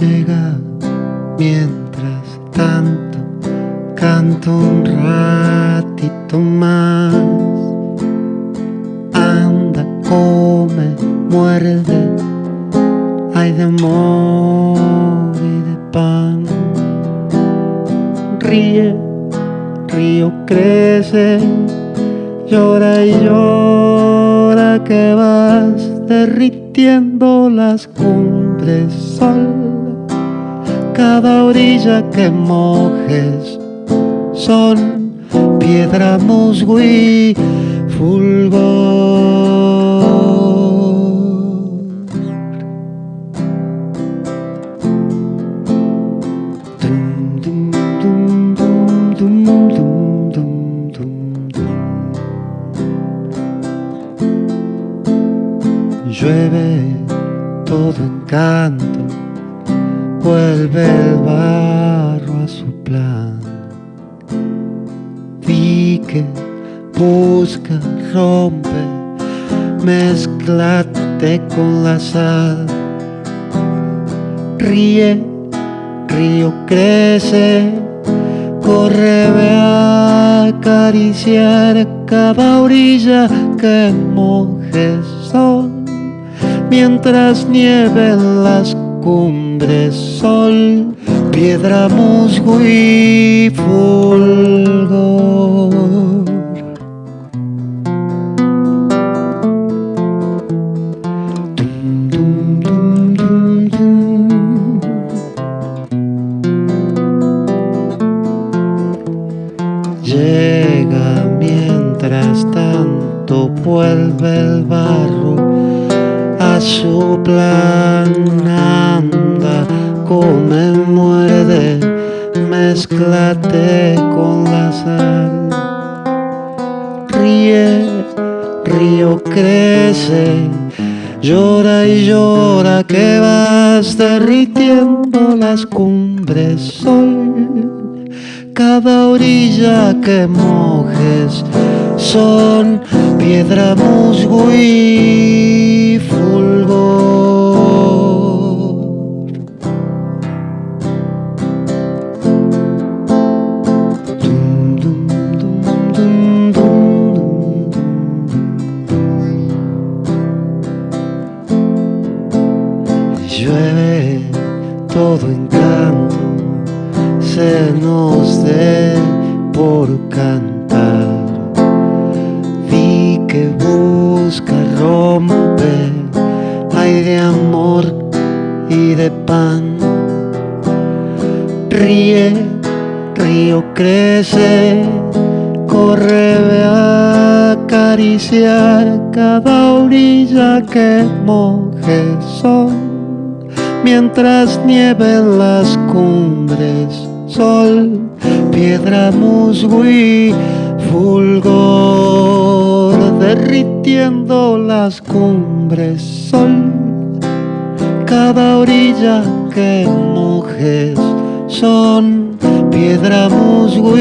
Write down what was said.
llega mientras tanto canto un ratito más. Anda come muerde hay de amor y de pan. Ríe río crece llora y llora que vas derritiendo las cumbres sol cada orilla que mojes son piedra, musgo y fulgor. Dum, dum, dum, vuelve el barro a su plan. Vi que busca, rompe, mezclate con la sal. Ríe, río crece, corre, ve a acariciar cada orilla que moje sol, mientras nieven las cumbres sol, piedra, musgo y fulgor. Llega mientras tanto vuelve el barro su plan anda, come, muerde, mezclate con la sal. Ríe, río crece, llora y llora que vas derritiendo las cumbres sol. Cada orilla que mojes son piedra, musgo y fulgor. Llueve todo encanto, se nos dé por cantar. Que busca romper, hay de amor y de pan. Ríe, río crece, corre, a acariciar cada orilla que moje sol. Mientras nieven las cumbres, sol, piedra, musgo y fulgor, derritiendo las cumbres, sol, cada orilla que mojes son piedra, musgo.